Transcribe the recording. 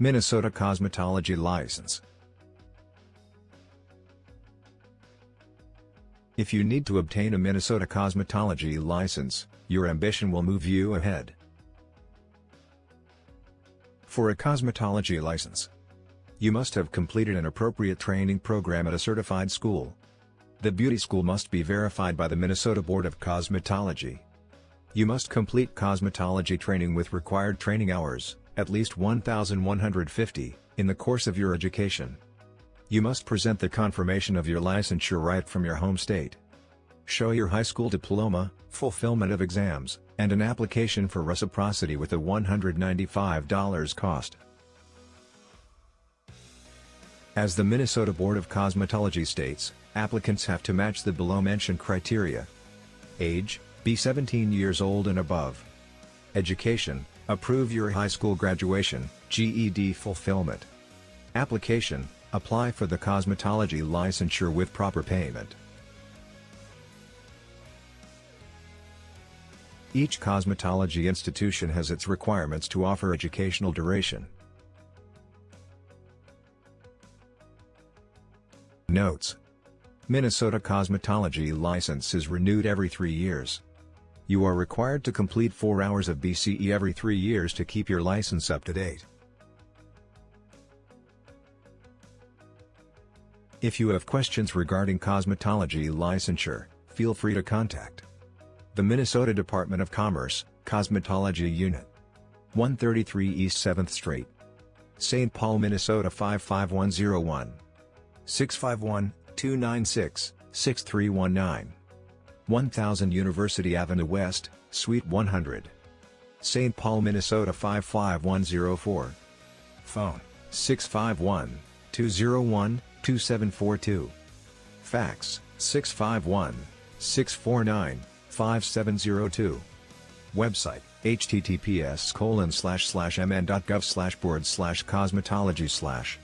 Minnesota Cosmetology License If you need to obtain a Minnesota cosmetology license, your ambition will move you ahead. For a cosmetology license, you must have completed an appropriate training program at a certified school. The beauty school must be verified by the Minnesota Board of Cosmetology. You must complete cosmetology training with required training hours, at least 1,150, in the course of your education. You must present the confirmation of your licensure right from your home state. Show your high school diploma, fulfillment of exams, and an application for reciprocity with a $195 cost. As the Minnesota Board of Cosmetology states, applicants have to match the below-mentioned criteria. Age, be 17 years old and above. Education, approve your high school graduation, GED fulfillment. Application, Apply for the cosmetology licensure with proper payment. Each cosmetology institution has its requirements to offer educational duration. Notes Minnesota cosmetology license is renewed every three years. You are required to complete 4 hours of BCE every 3 years to keep your license up to date. If you have questions regarding cosmetology licensure, feel free to contact the Minnesota Department of Commerce, Cosmetology Unit. 133 East 7th Street. St. Paul, Minnesota 55101. 651-296-6319. 1000 University Avenue West, Suite 100. St. Paul, Minnesota 55104. Phone, 651 201 2742. Fax, 651-649-5702. Website, https colon slash slash mn.gov slash board slash cosmetology slash